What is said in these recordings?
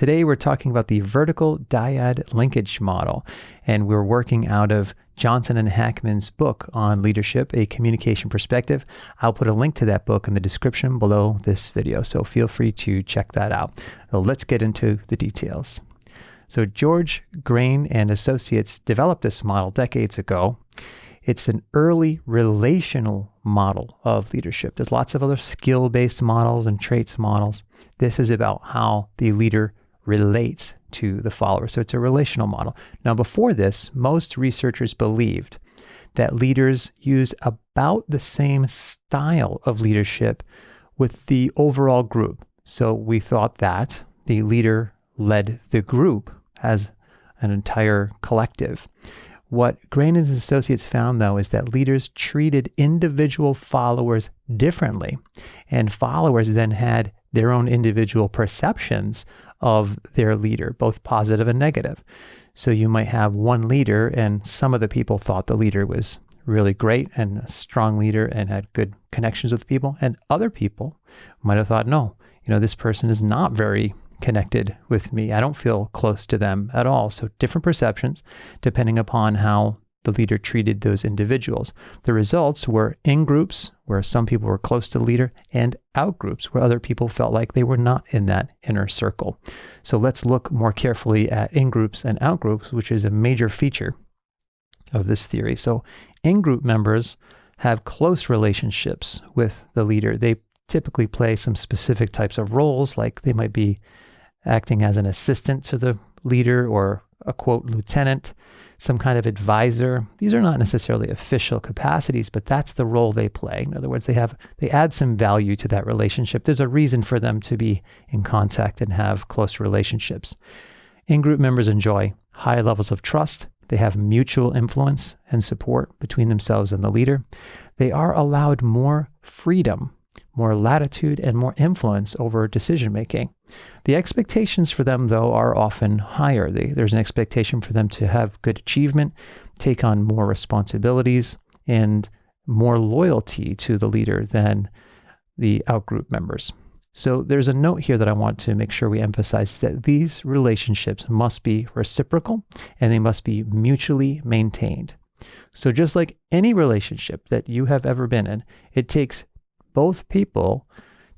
Today we're talking about the vertical dyad linkage model, and we're working out of Johnson and Hackman's book on leadership, a communication perspective. I'll put a link to that book in the description below this video, so feel free to check that out. So let's get into the details. So George Graen and Associates developed this model decades ago. It's an early relational model of leadership. There's lots of other skill-based models and traits models. This is about how the leader relates to the follower. So it's a relational model. Now, before this, most researchers believed that leaders use about the same style of leadership with the overall group. So we thought that the leader led the group as an entire collective. What Graen and Associates found, though, is that leaders treated individual followers differently, and followers then had their own individual perceptions of their leader, both positive and negative. So you might have one leader, and some of the people thought the leader was really great and a strong leader and had good connections with people, and other people might have thought, no, you know, this person is not very connected with me. I don't feel close to them at all. So different perceptions depending upon how the leader treated those individuals. The results were in groups where some people were close to the leader and out groups where other people felt like they were not in that inner circle. So let's look more carefully at in groups and out groups, which is a major feature of this theory. So in group members have close relationships with the leader. They typically play some specific types of roles, like they might be acting as an assistant to the leader or a quote lieutenant some kind of advisor. These are not necessarily official capacities, but that's the role they play. In other words, they have they add some value to that relationship. There's a reason for them to be in contact and have close relationships. In-group members enjoy high levels of trust. They have mutual influence and support between themselves and the leader. They are allowed more freedom more latitude, and more influence over decision making. The expectations for them, though, are often higher. They, there's an expectation for them to have good achievement, take on more responsibilities, and more loyalty to the leader than the outgroup members. So there's a note here that I want to make sure we emphasize that these relationships must be reciprocal and they must be mutually maintained. So just like any relationship that you have ever been in, it takes both people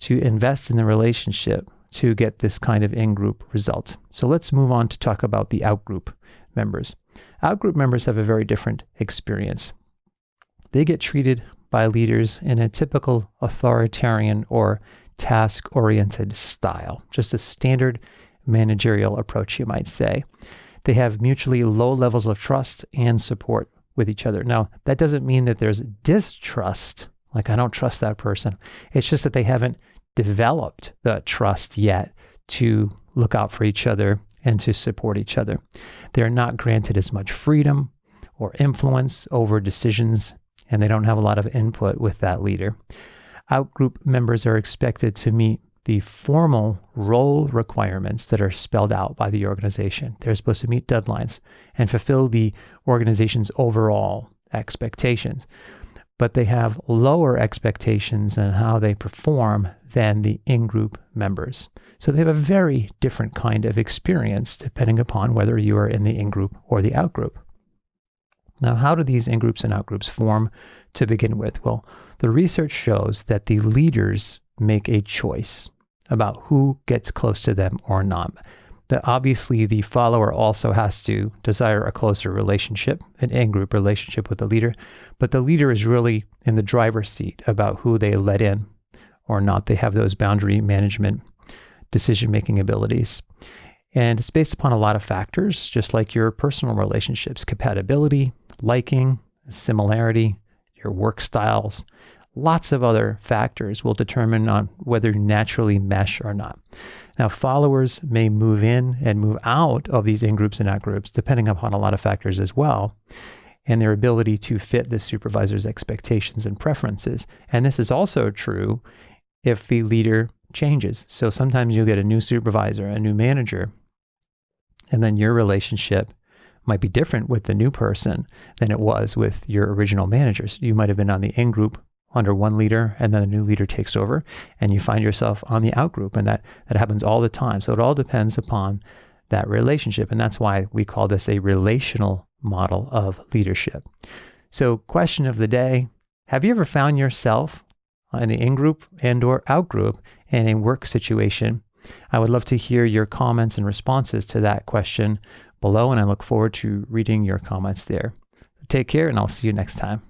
to invest in the relationship to get this kind of in-group result. So let's move on to talk about the out-group members. Out-group members have a very different experience. They get treated by leaders in a typical authoritarian or task-oriented style, just a standard managerial approach, you might say. They have mutually low levels of trust and support with each other. Now, that doesn't mean that there's distrust like, I don't trust that person. It's just that they haven't developed the trust yet to look out for each other and to support each other. They're not granted as much freedom or influence over decisions, and they don't have a lot of input with that leader. Outgroup members are expected to meet the formal role requirements that are spelled out by the organization. They're supposed to meet deadlines and fulfill the organization's overall expectations but they have lower expectations on how they perform than the in-group members. So they have a very different kind of experience depending upon whether you are in the in-group or the out-group. Now, how do these in-groups and out-groups form to begin with? Well, the research shows that the leaders make a choice about who gets close to them or not that obviously the follower also has to desire a closer relationship, an in-group relationship with the leader, but the leader is really in the driver's seat about who they let in or not. They have those boundary management decision-making abilities. And it's based upon a lot of factors, just like your personal relationships, compatibility, liking, similarity, your work styles, lots of other factors will determine on whether you naturally mesh or not. Now, followers may move in and move out of these in-groups and out-groups, depending upon a lot of factors as well, and their ability to fit the supervisor's expectations and preferences. And this is also true if the leader changes. So sometimes you'll get a new supervisor, a new manager, and then your relationship might be different with the new person than it was with your original managers. You might have been on the in-group under one leader and then a new leader takes over and you find yourself on the outgroup and that that happens all the time. So it all depends upon that relationship and that's why we call this a relational model of leadership. So question of the day have you ever found yourself in an in-group and or out-group in a work situation? I would love to hear your comments and responses to that question below and i look forward to reading your comments there. Take care and i'll see you next time